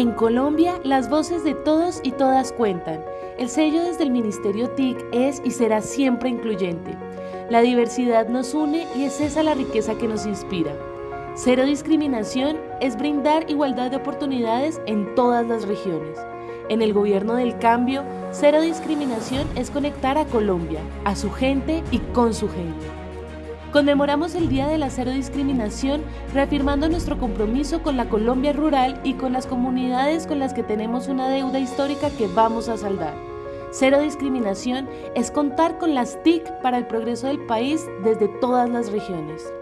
En Colombia, las voces de todos y todas cuentan. El sello desde el Ministerio TIC es y será siempre incluyente. La diversidad nos une y es esa la riqueza que nos inspira. Cero discriminación es brindar igualdad de oportunidades en todas las regiones. En el gobierno del cambio, cero discriminación es conectar a Colombia, a su gente y con su gente. Conmemoramos el Día de la Cero Discriminación reafirmando nuestro compromiso con la Colombia rural y con las comunidades con las que tenemos una deuda histórica que vamos a saldar. Cero discriminación es contar con las TIC para el progreso del país desde todas las regiones.